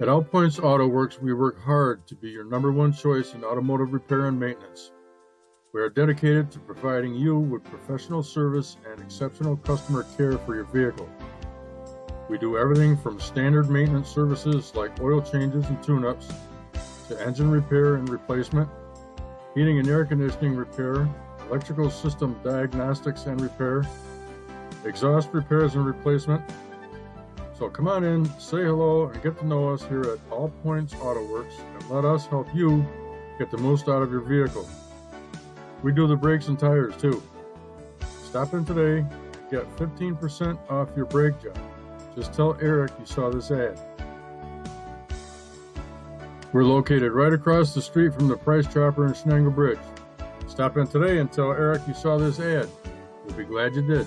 At All Points Auto Works, we work hard to be your number one choice in automotive repair and maintenance. We are dedicated to providing you with professional service and exceptional customer care for your vehicle. We do everything from standard maintenance services like oil changes and tune ups to engine repair and replacement, heating and air conditioning repair, electrical system diagnostics and repair, exhaust repairs and replacement. So come on in, say hello, and get to know us here at All Points Auto Works and let us help you get the most out of your vehicle. We do the brakes and tires too. Stop in today, get 15% off your brake job. Just tell Eric you saw this ad. We're located right across the street from the Price Chopper and Schnangle Bridge. Stop in today and tell Eric you saw this ad. You'll be glad you did.